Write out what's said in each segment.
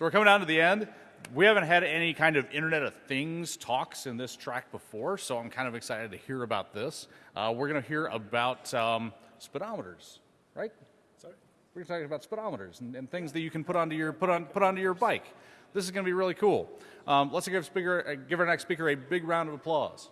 So we're coming down to the end. We haven't had any kind of Internet of Things talks in this track before, so I'm kind of excited to hear about this. Uh, we're going to hear about um, speedometers, right? Sorry? We're talking about speedometers and, and, things that you can put onto your put on put onto your bike. This is going to be really cool. Um, let's give, speaker, uh, give our next speaker a big round of applause.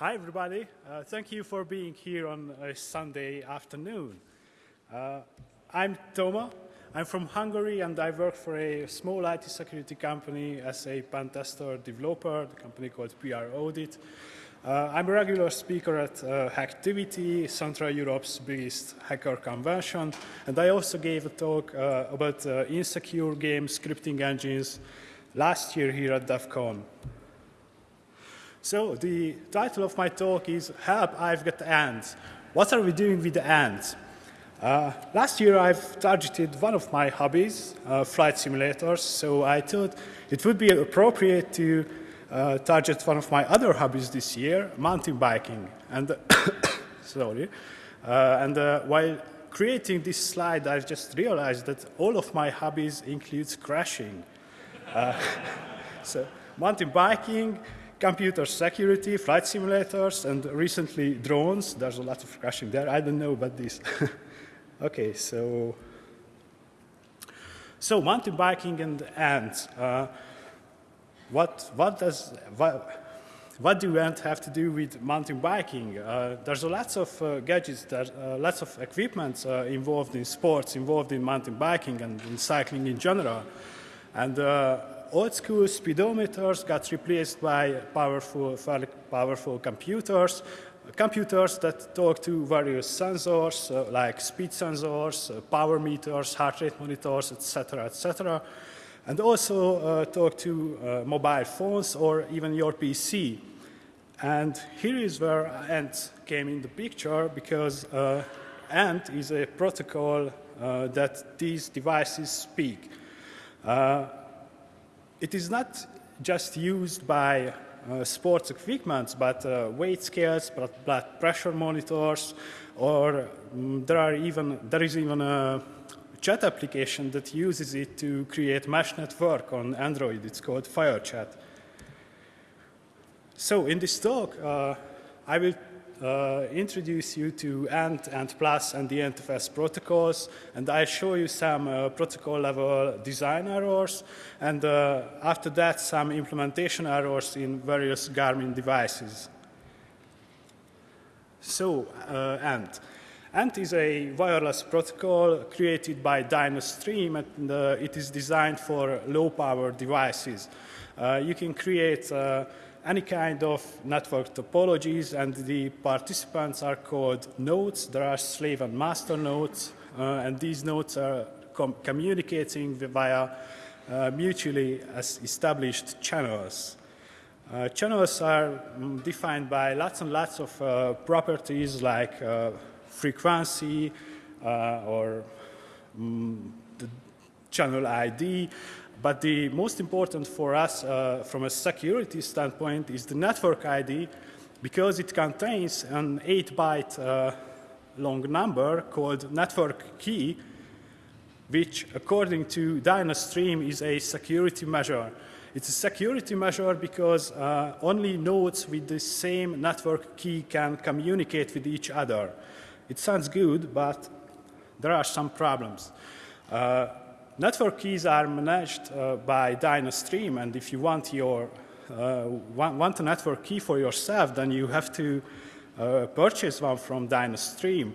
Hi, everybody. Uh, thank you for being here on a Sunday afternoon. Uh, I'm Toma. I'm from Hungary, and I work for a small IT security company as a pen tester developer, the company called PR Audit. Uh, I'm a regular speaker at uh, Hacktivity, Central Europe's biggest hacker convention, and I also gave a talk uh, about uh, insecure game scripting engines last year here at DEF CON. So the title of my talk is Help, I've Got Ants. What are we doing with the ants? Uh, last year I've targeted one of my hobbies, uh, flight simulators, so I thought it would be appropriate to uh, target one of my other hobbies this year, mountain biking. And sorry, uh, and uh, while creating this slide, I've just realized that all of my hobbies includes crashing. Uh, so mountain biking, computer security, flight simulators, and recently drones. There's a lot of crashing there. I don't know about this. okay, so so mountain biking and ants. Uh, what what does what, what do ants have to do with mountain biking? Uh, there's a lots of uh, gadgets, there's uh, lots of equipment uh, involved in sports, involved in mountain biking and in cycling in general. And uh, old school speedometers got replaced by powerful, powerful computers, computers that talk to various sensors uh, like speed sensors, uh, power meters, heart rate monitors, etc., etc., and also uh, talk to uh, mobile phones or even your PC. And here is where ANT came in the picture because uh, ANT is a protocol uh, that these devices speak. Uh, it is not just used by uh, sports equipment, but uh, weight scales, blood pressure monitors, or um, there are even there is even a chat application that uses it to create mesh network on Android. It's called FireChat. So in this talk, uh, I will uh, introduce you to ANT, ANT Plus, and the NTFS protocols, and I'll show you some uh, protocol level design errors, and uh, after that some implementation errors in various Garmin devices. So, uh, ANT. ANT is a wireless protocol created by Dynastream, and uh, it is designed for low-power devices. Uh, you can create any kind of network topologies, and the participants are called nodes. There are slave and master nodes, uh, and these nodes are com communicating via uh, mutually established channels. Uh, channels are um, defined by lots and lots of uh, properties like uh, frequency uh, or um, the channel ID, but the most important for us uh, from a security standpoint is the network ID because it contains an 8-byte uh, long number called network key, which according to Dynastream is a security measure. It's a security measure because uh, only nodes with the same network key can communicate with each other. It sounds good, but there are some problems. Uh, network keys are managed uh, by Dynastream, and if you want your uh, want, want, a network key for yourself, then you have to uh, purchase one from Dynastream.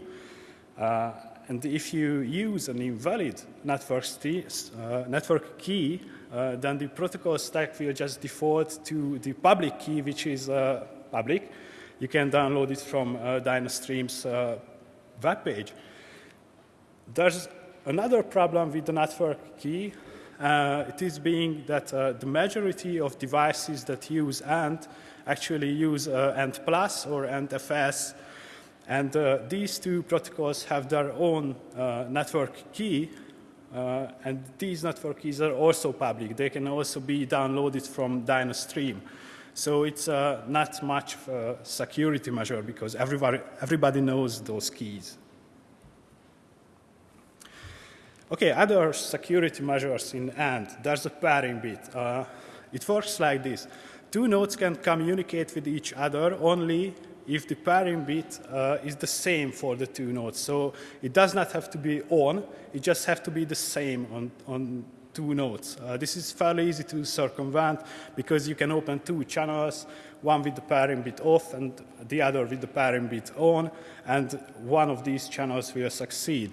Uh, and if you use an invalid network, uh, network key, uh, then the protocol stack will just default to the public key, which is public. You can download it from Dynastream's web page. There's Another problem with the network key, uh, it is being that uh, the majority of devices that use AND actually use uh, ANT Plus or ANTFS, and uh, these two protocols have their own uh, network key, uh, and these network keys are also public. They can also be downloaded from Dynastream. So it's uh, not much of a security measure because everybody, everybody knows those keys. Okay, other security measures in AND. There's a pairing bit. Uh, it works like this. Two nodes can communicate with each other only if the pairing bit uh, is the same for the two nodes. So it does not have to be on, it just has to be the same on, on two nodes. Uh, this is fairly easy to circumvent because you can open two channels, one with the pairing bit off and the other with the pairing bit on, and one of these channels will succeed.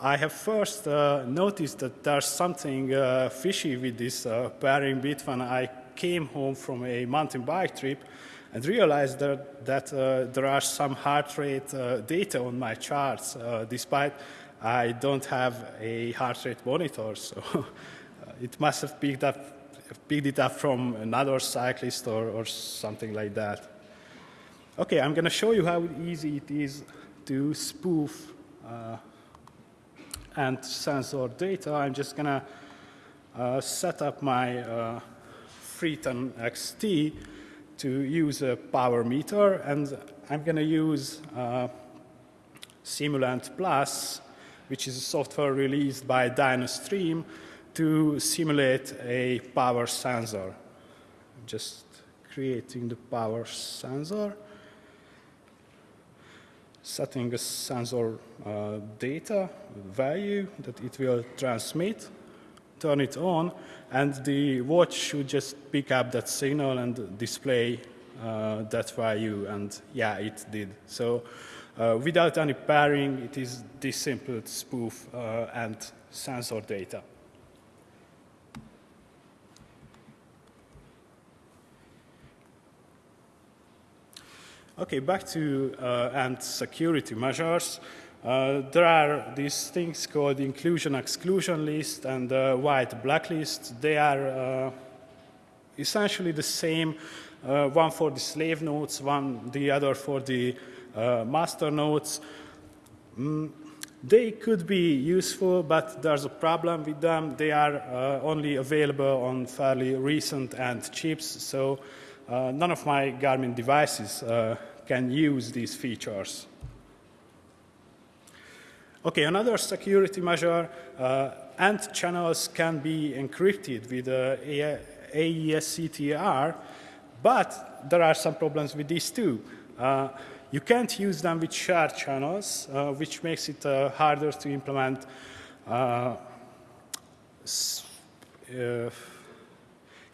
I have first uh, noticed that there's something uh, fishy with this uh, pairing bit when I came home from a mountain bike trip and realized that, that uh, there are some heart rate uh, data on my charts, uh, despite I don't have a heart rate monitor. So it must have picked, up, picked it up from another cyclist or, or something like that. Okay, I'm going to show you how easy it is to spoof and sensor data. I'm just going to uh, set up my uh, Freeton XT to use a power meter, and I'm going to use uh, Simulant Plus, which is a software released by Dynastream to simulate a power sensor. Just creating the power sensor setting a sensor uh, data value that it will transmit, turn it on, and the watch should just pick up that signal and display uh, that value, and yeah, it did. So uh, without any pairing, it is this simple spoof uh, and sensor data. Okay, back to uh, and security measures. Uh, there are these things called inclusion exclusion list and uh, white blacklist. They are uh, essentially the same, uh, one for the slave nodes, one the other for the uh, master nodes. Mm, they could be useful, but there's a problem with them. They are only available on fairly recent AND chips, so uh, none of my Garmin devices uh, can use these features. Okay, another security measure, uh, AND channels can be encrypted with uh, AES-CTR, but there are some problems with these too. Uh, you can't use them with shared channels, uh, which makes it uh, harder to implement uh,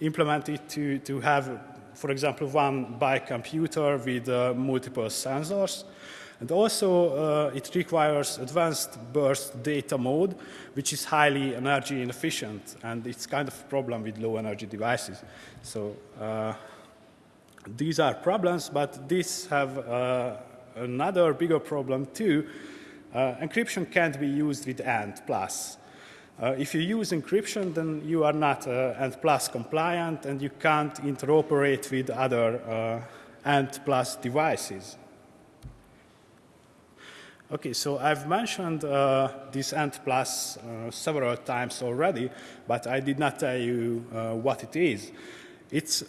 implement it to, to have for example, one bike computer with uh, multiple sensors. And also, uh, it requires advanced burst data mode, which is highly energy inefficient, and it's kind of a problem with low energy devices. So uh, these are problems, but these have uh, another bigger problem too. Uh, encryption can't be used with AND+. plus. Uh, if you use encryption, then you are not uh, plus compliant and you can't interoperate with other uh, plus devices. Okay, so I've mentioned uh, this AND plus uh, several times already, but I did not tell you uh, what it is. It's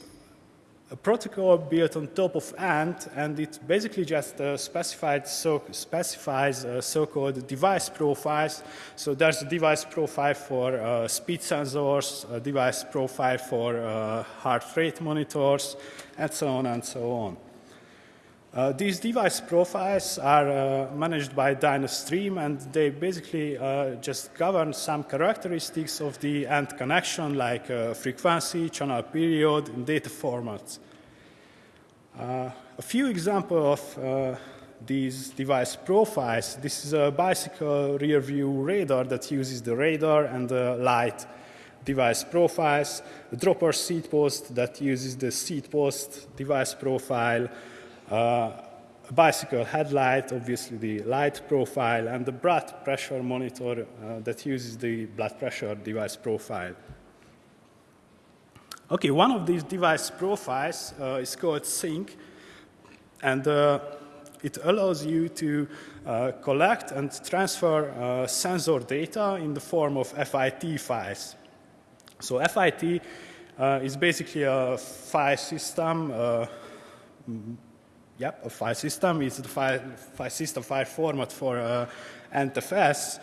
a protocol built on top of AND, and it basically just uh, so, specifies uh, so-called device profiles. So there's a device profile for uh, speed sensors, a device profile for uh, heart rate monitors, and so on and so on. Uh, these device profiles are uh, managed by Dynastream, and they basically uh, just govern some characteristics of the end connection, like uh, frequency, channel period, and data formats. Uh, a few examples of uh, these device profiles. This is a bicycle rear view radar that uses the radar and the light device profiles, a dropper seat post that uses the seat post device profile, bicycle headlight, obviously the light profile, and the blood pressure monitor uh, that uses the blood pressure device profile. Okay, one of these device profiles uh, is called sync, and uh, it allows you to uh, collect and transfer uh, sensor data in the form of FIT files. So FIT uh, is basically a file system. Yep, a file system is the file, file system file format for uh, AntFS.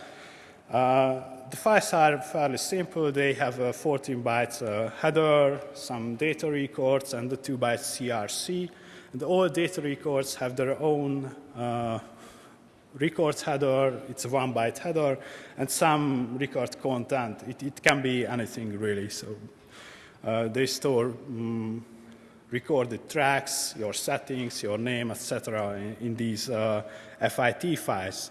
Uh, the files are fairly simple. They have a 14 bytes uh, header, some data records, and the 2 bytes CRC. And all data records have their own uh, records header, it's a one byte header, and some record content. It, it can be anything really. So uh, they store um, recorded tracks, your settings, your name, etc. In, in, these uh, FIT files.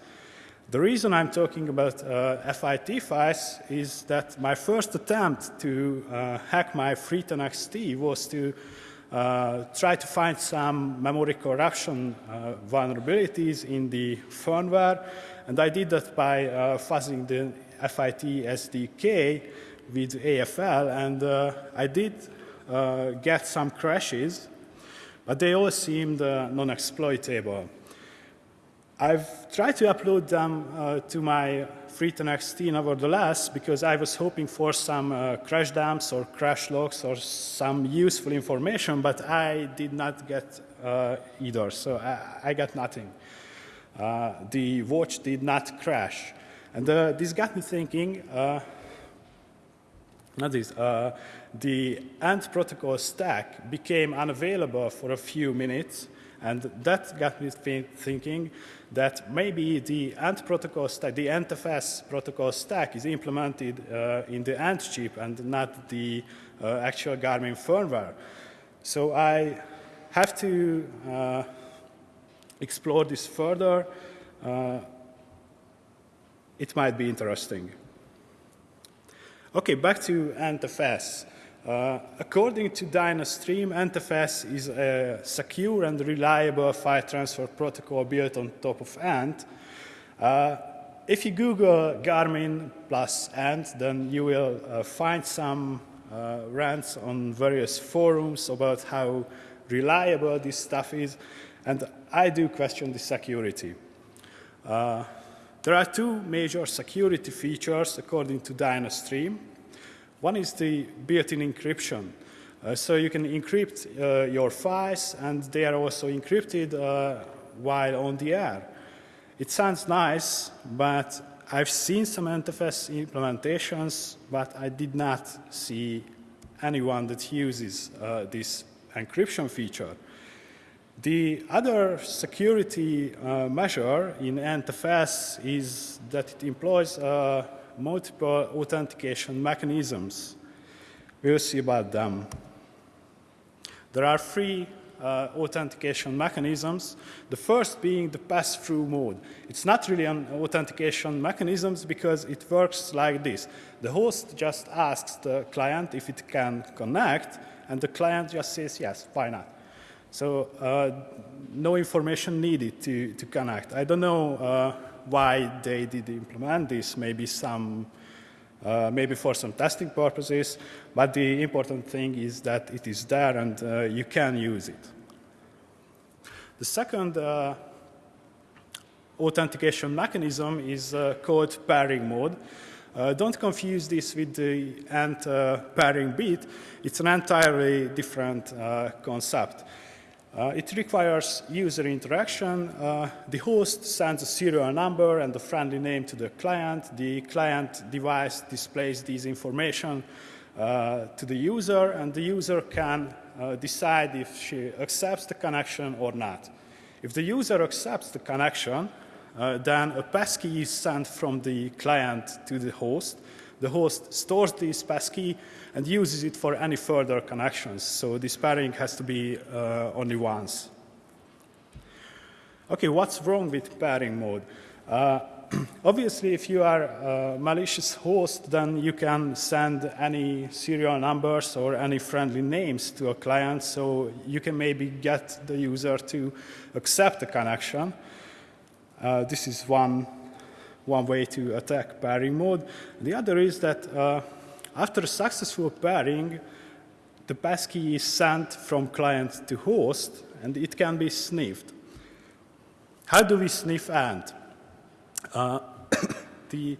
The reason I'm talking about uh, FIT files is that my first attempt to uh, hack my FreetonXT was to uh, try to find some memory corruption uh, vulnerabilities in the firmware, and I did that by uh, fuzzing the FIT SDK with AFL, and I did uh, get some crashes, but they all seemed uh, non-exploitable. I've tried to upload them uh, to my FreetonXT nevertheless because I was hoping for some uh, crash dumps or crash logs or some useful information, but I did not get uh, either, so I, I got nothing. Uh, the watch did not crash. And uh, this got me thinking, uh, not this, the ANT protocol stack became unavailable for a few minutes, and that got me thinking that maybe the ANT protocol stack, the AntFS protocol stack is implemented uh, in the ANT chip and not the uh, actual Garmin firmware. So I have to uh, explore this further. Uh, it might be interesting. Okay, back to AntFS. Uh, according to Dynastream, AntFS is a secure and reliable file transfer protocol built on top of Ant. Uh, if you Google Garmin plus Ant, then you will uh, find some uh, rants on various forums about how reliable this stuff is, and I do question the security. Uh, there are two major security features according to Dynastream. One is the built-in encryption. Uh, so you can encrypt uh, your files, and they are also encrypted uh, while on the air. It sounds nice, but I've seen some AntFS implementations, but I did not see anyone that uses uh, this encryption feature. The other security uh, measure in AntFS is that it employs uh, multiple authentication mechanisms. We'll see about them. There are three uh, authentication mechanisms. The first being the pass-through mode. It's not really an authentication mechanism because it works like this. The host just asks the client if it can connect, and the client just says, yes, why not? So uh, no information needed to, to connect. I don't know uh, why they did implement this, maybe some, uh, maybe for some testing purposes, but the important thing is that it is there and uh, you can use it. The second uh, authentication mechanism is uh, called pairing mode. Uh, don't confuse this with the ANT uh, pairing bit. It's an entirely different uh, concept. Uh, it requires user interaction. Uh, the host sends a serial number and a friendly name to the client. The client device displays this information uh, to the user, and the user can uh, decide if she accepts the connection or not. If the user accepts the connection, uh, then a passkey is sent from the client to the host. The host stores this passkey and uses it for any further connections. So this pairing has to be uh, only once. Okay, what's wrong with pairing mode? Uh, obviously, if you are a malicious host, then you can send any serial numbers or any friendly names to a client, so you can maybe get the user to accept the connection. Uh, this is one, one way to attack pairing mode. The other is that uh, after successful pairing, the passkey is sent from client to host, and it can be sniffed. How do we sniff AND? Uh, the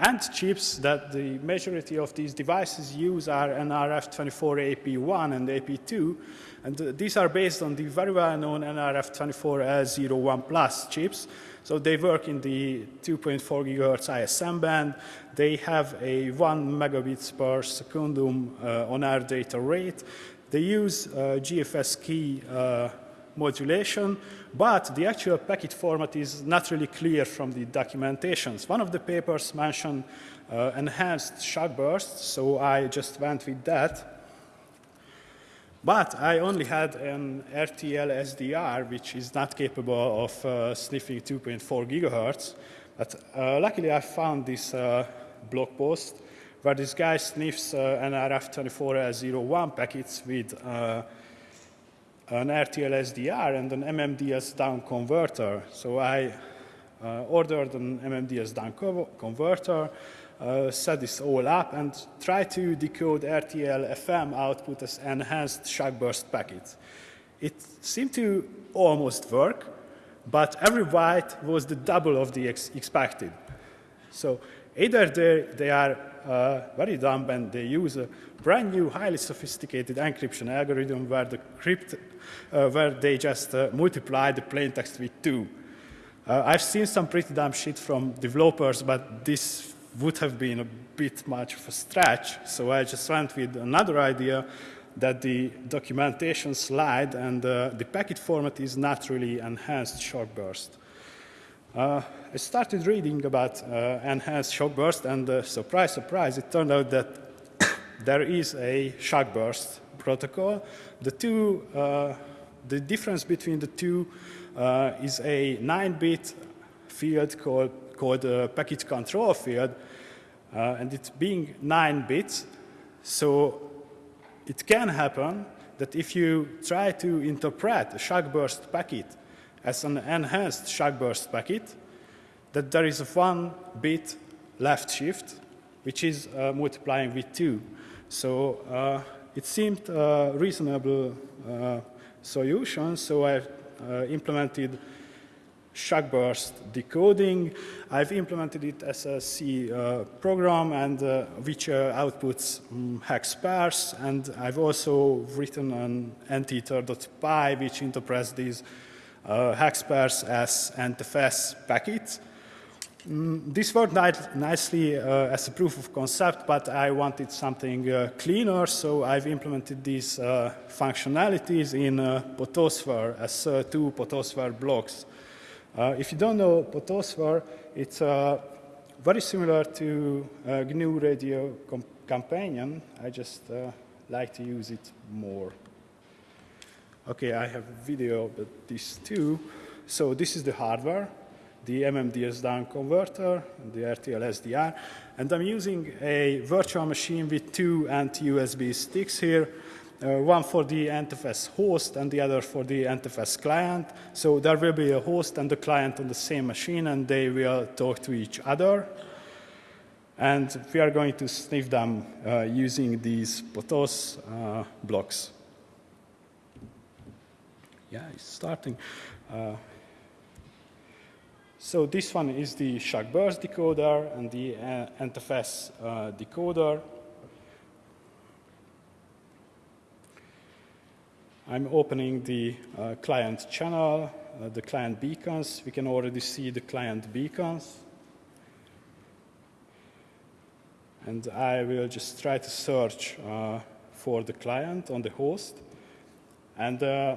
ANT chips that the majority of these devices use are NRF24AP1 and AP2, and uh, these are based on the very well-known NRF24L01 Plus chips. So they work in the 2.4 gigahertz ISM band. They have a 1 megabits per secondum uh, on-air data rate. They use uh, GFS key uh, modulation, but the actual packet format is not really clear from the documentations. One of the papers mentioned uh, enhanced shock bursts, so I just went with that. But I only had an RTL SDR, which is not capable of uh, sniffing 2.4 gigahertz. But uh, luckily, I found this uh, blog post where this guy sniffs uh, an RF2401 packets with uh, an RTL SDR and an MMDS down converter. So I uh, ordered an MMDS down co converter, uh, set this all up, and tried to decode RTL FM output as enhanced shock burst packets. It seemed to almost work, but every byte was the double of the ex expected. So either they, are uh, very dumb and they use a brand new, highly sophisticated encryption algorithm where the crypt, where they just uh, multiply the plain text with two. Uh, I've seen some pretty dumb shit from developers, but this would have been a bit much of a stretch. So I just went with another idea that the documentation slide and uh, the packet format is not really enhanced shock burst. Uh, I started reading about uh, enhanced shock burst, and uh, surprise, surprise, it turned out that there is a shock burst protocol. The two, uh, the difference between the two uh, is a 9-bit field called, called a packet control field, uh, and it's being 9 bits, so it can happen that if you try to interpret a shock burst packet as an enhanced shock burst packet, that there is a one bit left shift, which is uh, multiplying with two. So uh, it seemed a reasonable uh, solution, so I uh, implemented shock burst decoding. I've implemented it as a C uh, program and uh, which uh, outputs um, hex pairs and I've also written an NTEther.py which interprets these uh, hex pairs as NTFS packets. Mm, this worked nicely uh, as a proof of concept, but I wanted something uh, cleaner, so I've implemented these uh, functionalities in uh, Potosphere as uh, two Potosphere blocks. Uh, if you don't know Potosphere, it's very similar to GNU Radio com Companion. I just like to use it more. Okay, I have video about this too. So this is the hardware the MMDS down converter, the RTL SDR, and I'm using a virtual machine with two anti-USB sticks here, uh, one for the NTFS host and the other for the NTFS client. So there will be a host and a client on the same machine and they will talk to each other. And we are going to sniff them uh, using these POTOS uh, blocks. Yeah, it's starting. So this one is the shock burst decoder and the uh, NTFS uh, decoder. I'm opening the uh, client channel, uh, the client beacons. We can already see the client beacons. And I will just try to search uh, for the client on the host. And uh,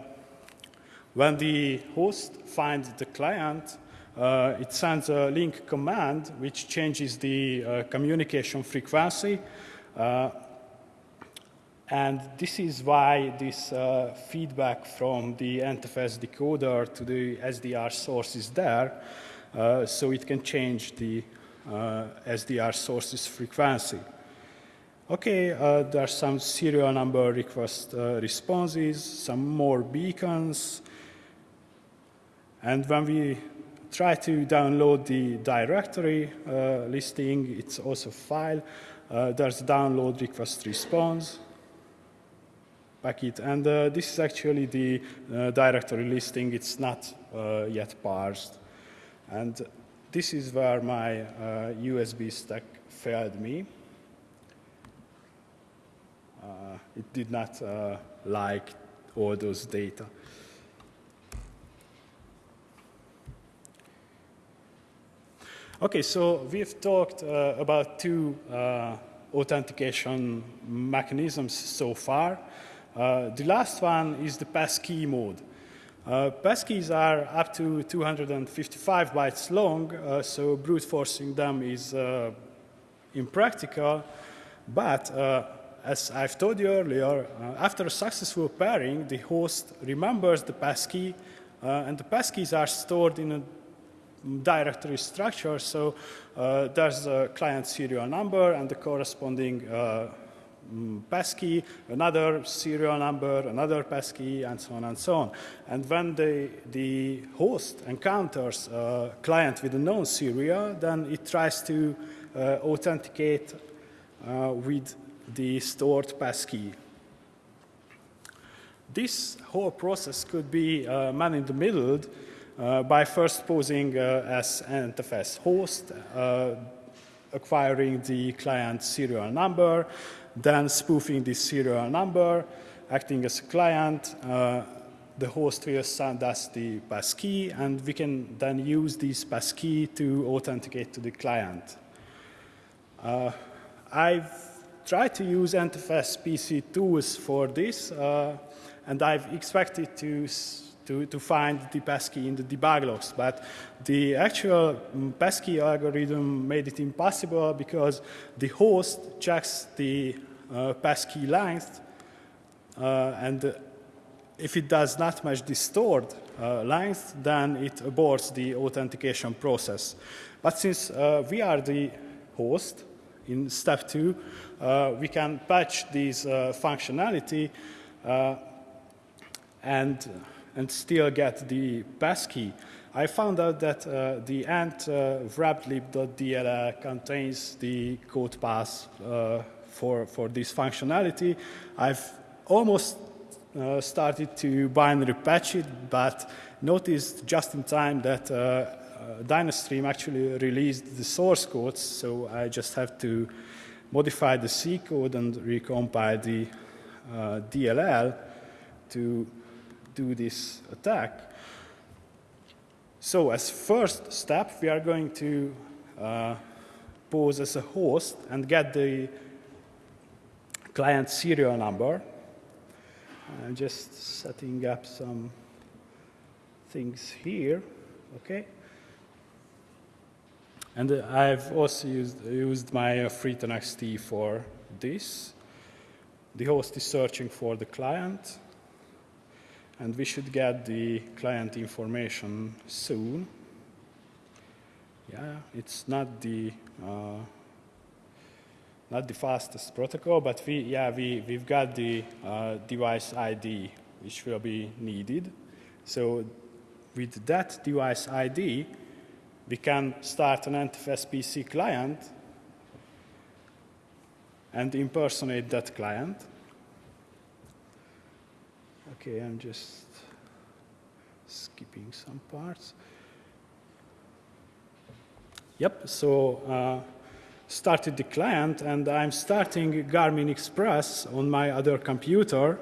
when the host finds the client, uh, it sends a link command which changes the uh, communication frequency. Uh, and this is why this uh, feedback from the NTFS decoder to the SDR source is there, uh, so it can change the uh, SDR source's frequency. Okay, there are some serial number request responses, some more beacons, and when we try to download the directory uh, listing. It's also file. Uh, there's download request response packet. And uh, this is actually the uh, directory listing. It's not uh, yet parsed. And this is where my uh, USB stack failed me. Uh, it did not uh, like all those data. Okay, so we've talked uh, about two uh, authentication mechanisms so far. Uh, the last one is the passkey mode. Uh, passkeys are up to 255 bytes long, uh, so brute forcing them is uh, impractical. But as I've told you earlier, after a successful pairing, the host remembers the passkey, and the passkeys are stored in a directory structure. So uh, there's a client serial number and the corresponding uh, mm, passkey, another serial number, another passkey, and so on and so on. And when the, the host encounters a client with a known serial, then it tries to uh, authenticate uh, with the stored passkey. This whole process could be uh, man-in-the-middle uh, by first posing uh, as NFS host, uh, acquiring the client serial number, then spoofing this serial number, acting as a client. Uh, the host will send us the passkey, and we can then use this passkey to authenticate to the client. Uh, I've tried to use NFS PC tools for this, and I've expected to to, to find the passkey in the debug logs. But the actual mm, passkey algorithm made it impossible because the host checks the uh, passkey length, uh, and if it does not match the stored uh, length, then it aborts the authentication process. But since uh, we are the host in step two, uh, we can patch this uh, functionality and and still get the pass key, I found out that uh, the ant uh, wrappedlib.dll contains the code path uh, for, for this functionality. I've almost uh, started to binary patch it, but noticed just in time that uh, uh, Dynastream actually released the source codes, so I just have to modify the C code and recompile the uh, DLL to do this attack. So as first step, we are going to uh, pose as a host and get the client serial number. I'm just setting up some things here, okay? And uh, I've also used, used my uh, FreeTNXT for this. The host is searching for the client and we should get the client information soon. Yeah, it's not the uh, not the fastest protocol, but we yeah we we've got the uh, device ID which will be needed. So with that device ID, we can start an NTFS PC client and impersonate that client. Okay, I'm just skipping some parts. Yep, so uh, started the client and I'm starting Garmin Express on my other computer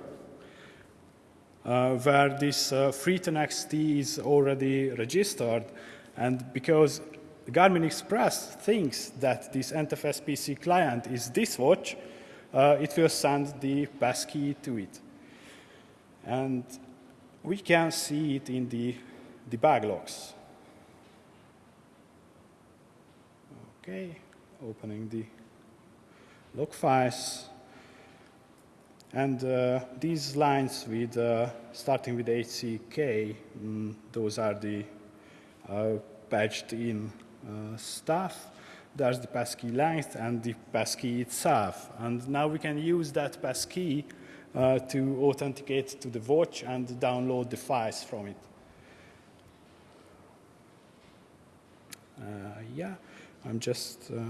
uh, where this uh, FreeTNXT is already registered and because Garmin Express thinks that this NTFS PC client is this watch, uh, it will send the passkey to it. And we can see it in the debug logs. Okay, opening the log files. And uh, these lines with uh, starting with HCK, mm, those are the uh, patched in uh, stuff. There's the passkey length and the passkey itself. And now we can use that passkey uh, to authenticate to the watch and download the files from it. Uh, yeah, I'm just uh,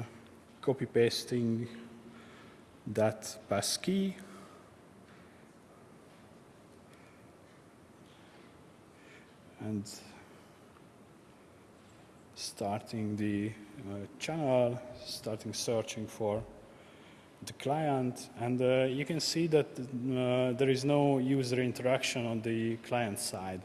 copy pasting that passkey. And starting the uh, channel, starting searching for the client, and uh, you can see that uh, there is no user interaction on the client side.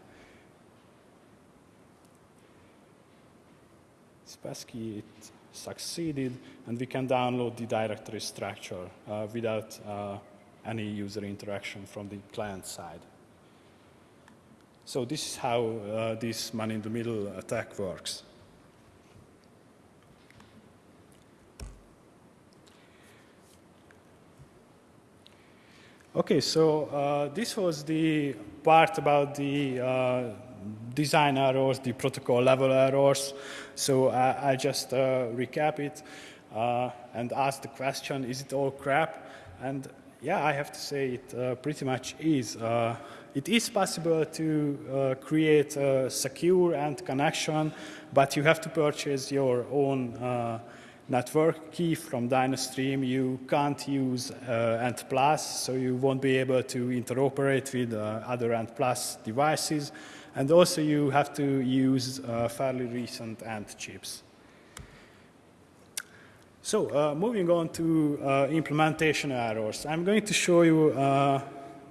Spassky, it succeeded, and we can download the directory structure uh, without uh, any user interaction from the client side. So this is how uh, this man-in-the-middle attack works. Okay, so uh, this was the part about the uh, design errors, the protocol level errors. So I, I just uh, recap it uh, and ask the question, is it all crap? And yeah, I have to say it uh, pretty much is. Uh, it is possible to create a secure end connection, but you have to purchase your own network key from Dynastream, you can't use uh, ANT Plus, so you won't be able to interoperate with uh, other ANT Plus devices. And also you have to use uh, fairly recent ANT chips. So uh, moving on to uh, implementation errors. I'm going to show you uh,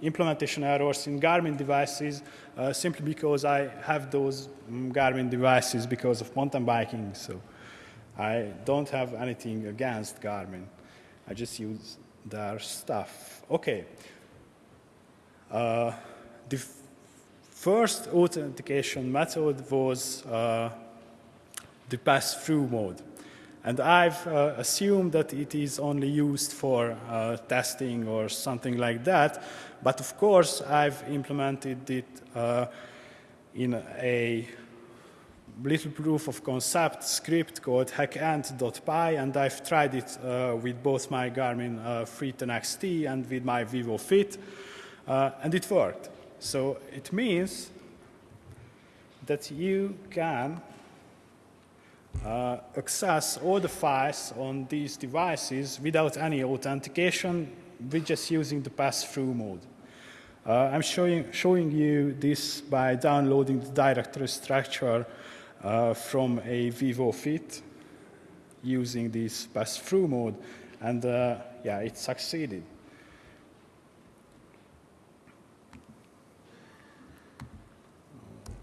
implementation errors in Garmin devices simply because I have those um, Garmin devices because of mountain biking. So. I don't have anything against Garmin. I just use their stuff. Okay. Uh, the first authentication method was uh, the pass-through mode. And I've uh, assumed that it is only used for uh, testing or something like that. But of course, I've implemented it uh, in a little proof of concept script called hackant.py, and I've tried it uh, with both my Garmin uh, Free10 XT and with my Vivo Fit, uh, and it worked. So it means that you can uh, access all the files on these devices without any authentication, with just using the pass-through mode. Uh, I'm showing, showing you this by downloading the directory structure uh, from a Vivo Fit using this pass-through mode, and uh, yeah, it succeeded.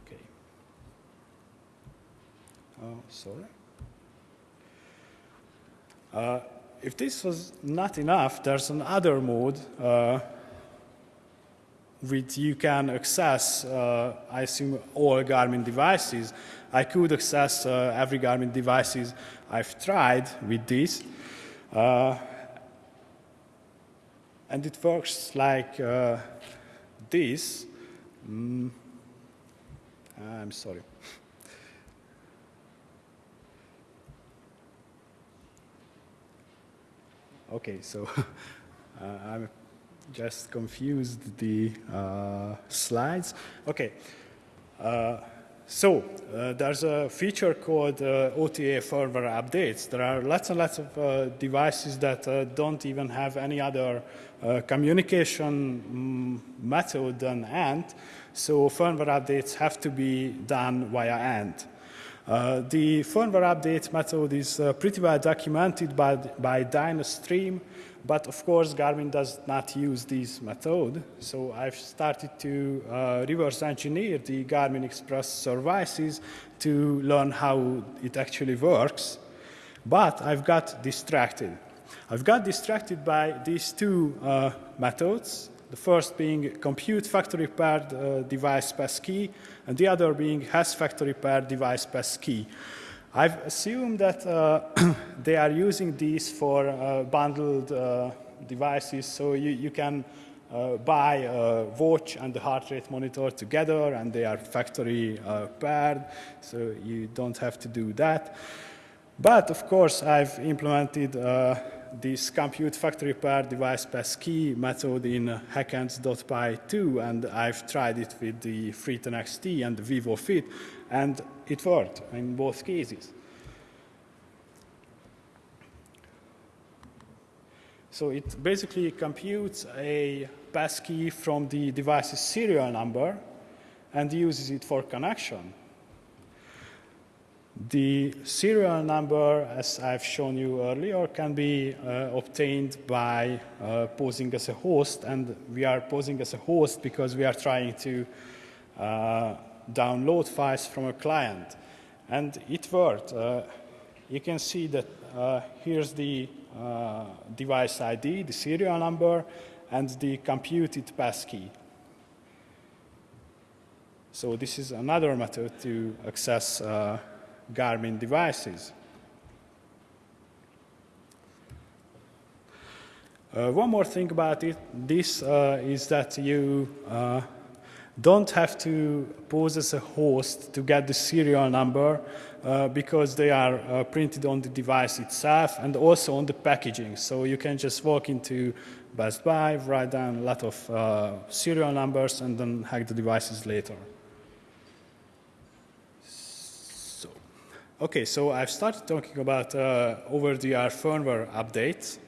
Okay. Oh, sorry. Uh, if this was not enough, there's another mode uh, which you can access, uh, I assume, all Garmin devices. I could access uh, every Garmin devices I've tried with this. Uh, and it works like uh, this. Mm. I'm sorry. okay, so uh, I'm just confused the uh, slides. Okay. Uh, so uh, there's a feature called uh, OTA firmware updates. There are lots and lots of uh, devices that uh, don't even have any other communication um, method than ANT. So firmware updates have to be done via ANT. the firmware update method is pretty well documented by, by Dynastream. But of course, Garmin does not use this method. So I've started to uh, reverse engineer the Garmin Express services to learn how it actually works. But I've got distracted. I've got distracted by these two uh, methods. The first being compute factory paired uh, device passkey, and the other being has factory paired device passkey. I've assumed that uh, they are using these for uh, bundled uh, devices, so you, you can uh, buy a watch and the heart rate monitor together, and they are factory uh, paired, so you don't have to do that. But of course, I've implemented uh, this compute factory paired device pass key method in hackant.py too, and I've tried it with the Free10 XT and the Vivo Fit, and it worked in both cases. So it basically computes a passkey from the device's serial number and uses it for connection. The serial number, as I've shown you earlier, can be uh, obtained by uh, posing as a host, and we are posing as a host because we are trying to uh, download files from a client. And it worked. Uh, you can see that uh, here's the uh, device ID, the serial number, and the computed passkey. So this is another method to access uh, Garmin devices. Uh, one more thing about it, this uh, is that you don't have to pose as a host to get the serial number uh, because they are uh, printed on the device itself and also on the packaging. So you can just walk into Best Buy, write down a lot of uh, serial numbers and then hack the devices later. So, okay, so I've started talking about uh, over-the-air firmware updates.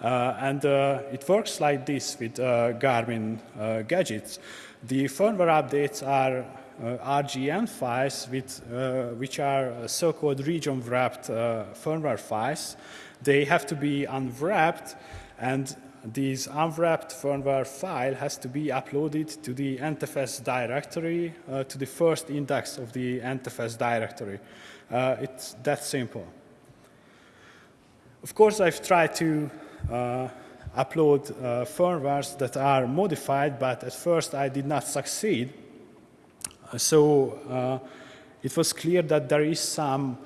Uh, and uh, it works like this with uh, Garmin uh, gadgets. The firmware updates are uh, RGN files with, uh, which are so-called region-wrapped firmware files. They have to be unwrapped and this unwrapped firmware file has to be uploaded to the NTFS directory, to the first index of the NTFS directory. it's that simple. Of course, I've tried to uh, upload uh, firmwares that are modified, but at first I did not succeed. Uh, so it was clear that there is some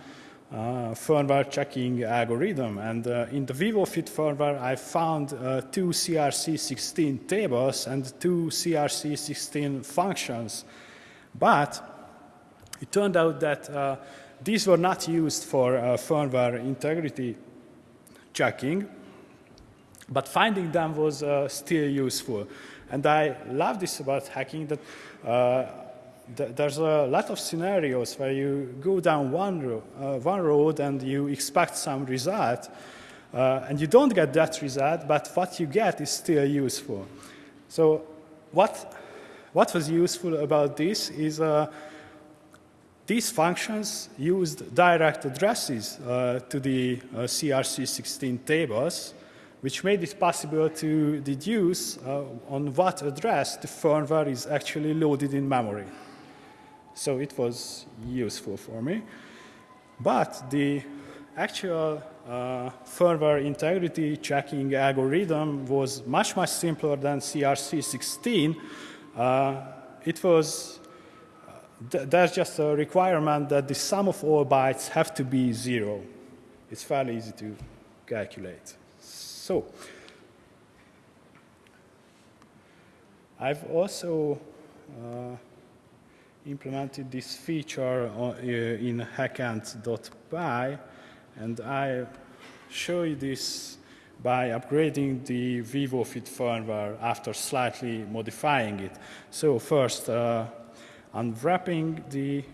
uh, firmware checking algorithm. And uh, in the VivoFit firmware, I found uh, two CRC16 tables and two CRC16 functions. But it turned out that these were not used for firmware integrity checking. But finding them was uh, still useful. And I love this about hacking that uh, th there's a lot of scenarios where you go down one, ro uh, one road and you expect some result, uh, and you don't get that result, but what you get is still useful. So what, what was useful about this is uh, these functions used direct addresses uh, to the CRC16 tables, which made it possible to deduce uh, on what address the firmware is actually loaded in memory. So it was useful for me. But the actual uh, firmware integrity checking algorithm was much, much simpler than CRC16. Uh, it was, uh, th there's just a requirement that the sum of all bytes have to be zero. It's fairly easy to calculate. So, I've also uh, implemented this feature uh, in hackant.py, and I show you this by upgrading the VivoFit firmware after slightly modifying it. So first, uh, unwrapping the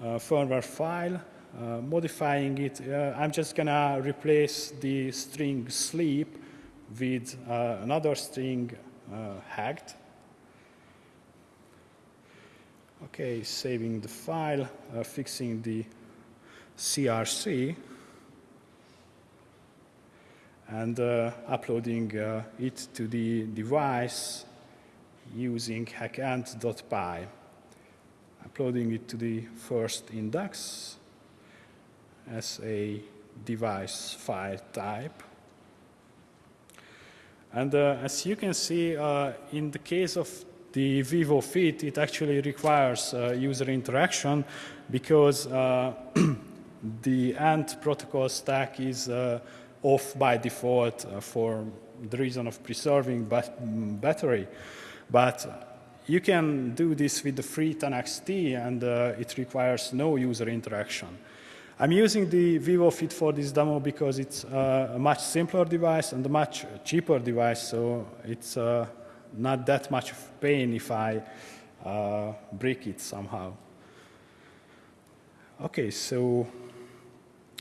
uh, firmware file, uh, modifying it, uh, I'm just gonna replace the string sleep with uh, another string uh, hacked. Okay, saving the file, uh, fixing the CRC, and uploading it to the device using hackant.py. Uploading it to the first index, as a device file type. And uh, as you can see, uh, in the case of the Vivo Fit, it actually requires uh, user interaction because uh, the ANT protocol stack is uh, off by default uh, for the reason of preserving battery. But you can do this with the free 10XT and it requires no user interaction. I'm using the VivoFit for this demo because it's uh, a much simpler device and a much cheaper device, so it's uh, not that much of pain if I uh, break it somehow. Okay, so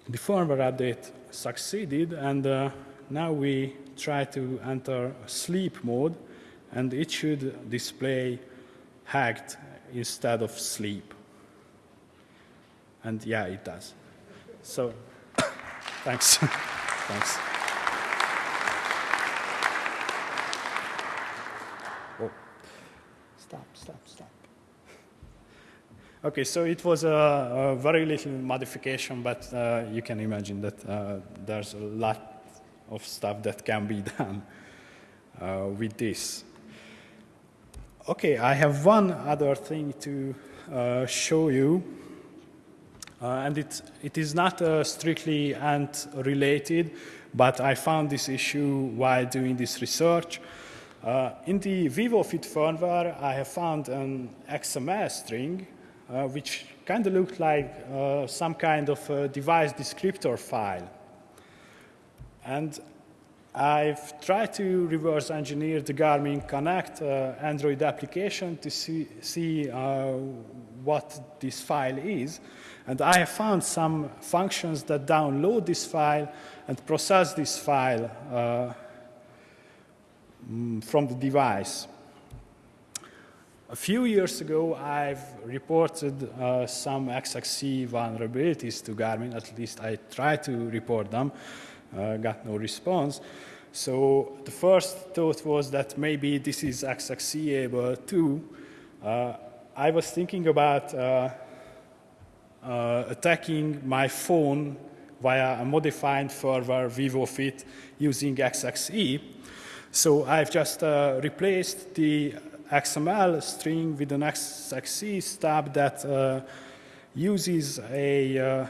the firmware update succeeded, and uh, now we try to enter sleep mode, and it should display hacked instead of sleep. And yeah, it does. So, thanks. thanks. Oh. Stop, stop, stop. Okay, so it was a, a very little modification, but uh, you can imagine that uh, there's a lot of stuff that can be done uh, with this. Okay, I have one other thing to uh, show you, uh, and it, it is not uh, strictly ant related, but I found this issue while doing this research. Uh, in the VivoFit firmware, I have found an XML string, uh, which kind of looked like uh, some kind of uh, device descriptor file. And I've tried to reverse engineer the Garmin Connect uh, Android application to see, see uh, what this file is. And I have found some functions that download this file and process this file uh, mm, from the device. A few years ago, I've reported uh, some XXC vulnerabilities to Garmin, at least I tried to report them, uh, got no response. So the first thought was that maybe this is XXC able too. Uh, I was thinking about uh, uh, attacking my phone via a modified firmware VivoFit using XXE. So I've just uh, replaced the XML string with an XXE stub that uh, uses a uh,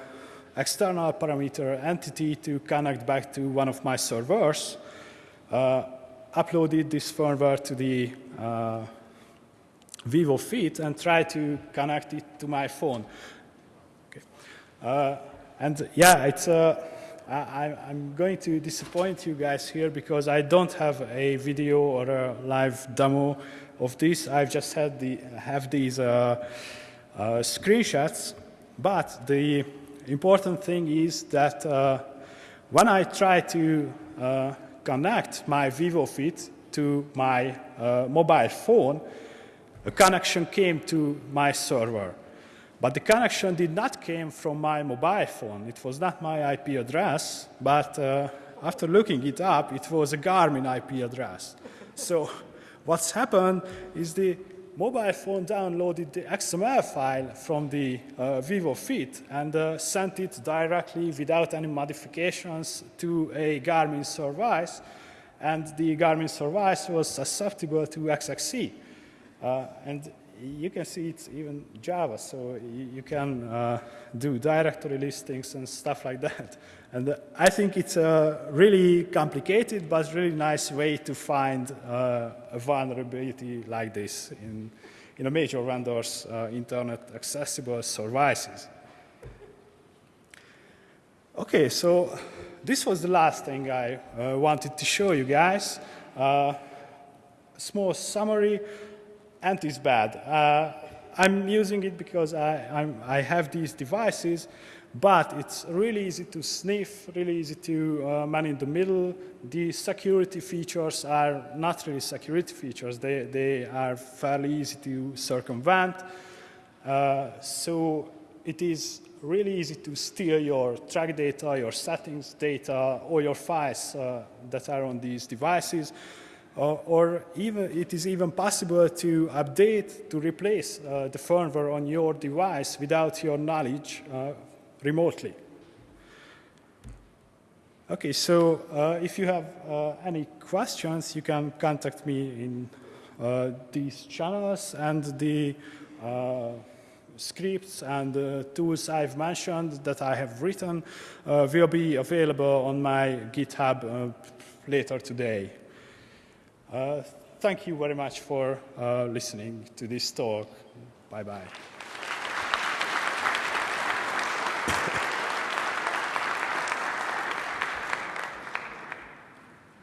external parameter entity to connect back to one of my servers, uh, uploaded this firmware to the uh, VivoFit and tried to connect it to my phone. Okay. Uh, and yeah, it's uh, I, am going to disappoint you guys here because I don't have a video or a live demo of this. I've just had the, have these uh, uh, screenshots, but the important thing is that uh, when I try to uh, connect my VivoFit to my uh, mobile phone, a connection came to my server. But the connection did not came from my mobile phone. It was not my IP address, but uh, after looking it up, it was a Garmin IP address. So What's happened is the mobile phone downloaded the XML file from the uh, VivoFit and uh, sent it directly without any modifications to a Garmin service, and the Garmin service was susceptible to XXC. Uh, and you can see it's even Java, so you, can uh, do directory listings and stuff like that. And uh, I think it's a really complicated but really nice way to find uh, a vulnerability like this in, in a major vendor's uh, internet accessible services. Okay, so this was the last thing I uh, wanted to show you guys. Uh, small summary Ant is bad. Uh, I'm using it because I, I, have these devices, but it's really easy to sniff, really easy to uh, man in the middle. The security features are not really security features. They, they are fairly easy to circumvent. Uh, so it is really easy to steal your track data, your settings data, or your files uh, that are on these devices or, or even it is even possible to update, to replace uh, the firmware on your device without your knowledge uh, remotely. Okay, so uh, if you have uh, any questions, you can contact me in uh, these channels and the uh, scripts and the tools I've mentioned that I have written will be available on my GitHub later today. Uh, thank you very much for uh, listening to this talk. Bye-bye.